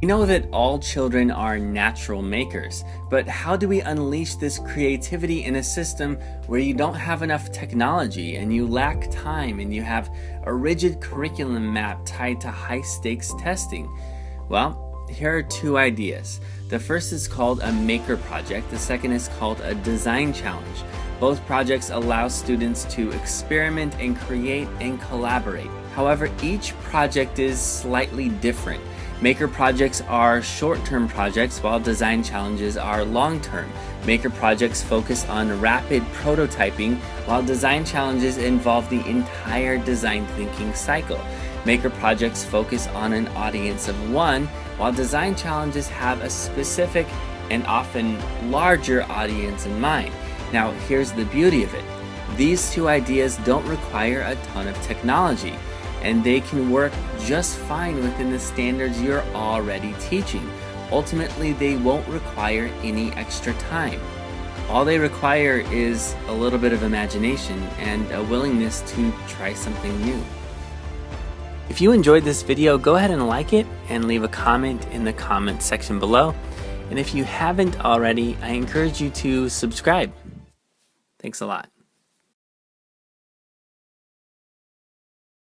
We know that all children are natural makers, but how do we unleash this creativity in a system where you don't have enough technology and you lack time and you have a rigid curriculum map tied to high stakes testing? Well, here are two ideas. The first is called a maker project, the second is called a design challenge. Both projects allow students to experiment and create and collaborate. However, each project is slightly different. Maker projects are short-term projects while design challenges are long-term. Maker projects focus on rapid prototyping while design challenges involve the entire design thinking cycle. Maker projects focus on an audience of one while design challenges have a specific and often larger audience in mind. Now here's the beauty of it. These two ideas don't require a ton of technology and they can work just fine within the standards you're already teaching. Ultimately, they won't require any extra time. All they require is a little bit of imagination and a willingness to try something new. If you enjoyed this video, go ahead and like it and leave a comment in the comment section below. And if you haven't already, I encourage you to subscribe. Thanks a lot.